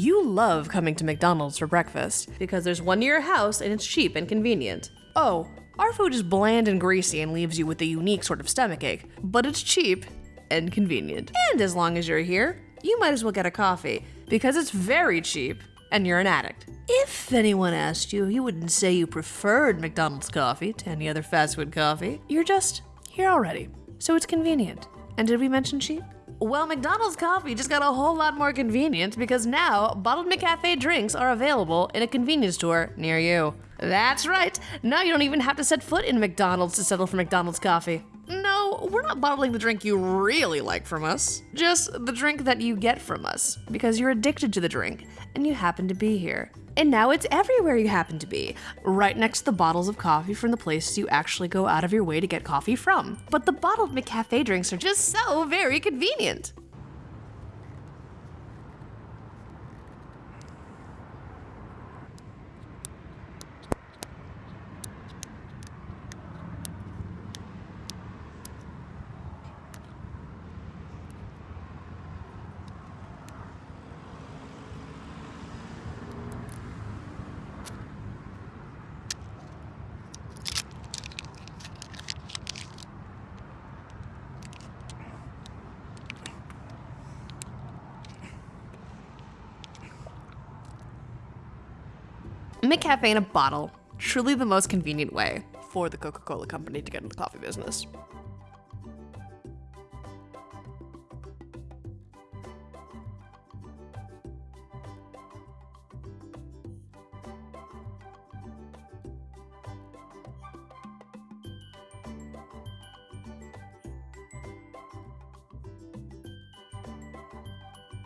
You love coming to McDonald's for breakfast because there's one near your house and it's cheap and convenient. Oh, our food is bland and greasy and leaves you with a unique sort of stomach ache, but it's cheap and convenient. And as long as you're here, you might as well get a coffee because it's very cheap and you're an addict. If anyone asked you, you wouldn't say you preferred McDonald's coffee to any other fast food coffee. You're just here already, so it's convenient. And did we mention cheap? Well, McDonald's coffee just got a whole lot more convenient because now bottled McCafe drinks are available in a convenience store near you. That's right. Now you don't even have to set foot in McDonald's to settle for McDonald's coffee. We're not bottling the drink you really like from us. Just the drink that you get from us because you're addicted to the drink and you happen to be here. And now it's everywhere you happen to be, right next to the bottles of coffee from the places you actually go out of your way to get coffee from. But the bottled McCafe drinks are just so very convenient. McCafe in a bottle. Truly the most convenient way for the Coca Cola company to get into the coffee business.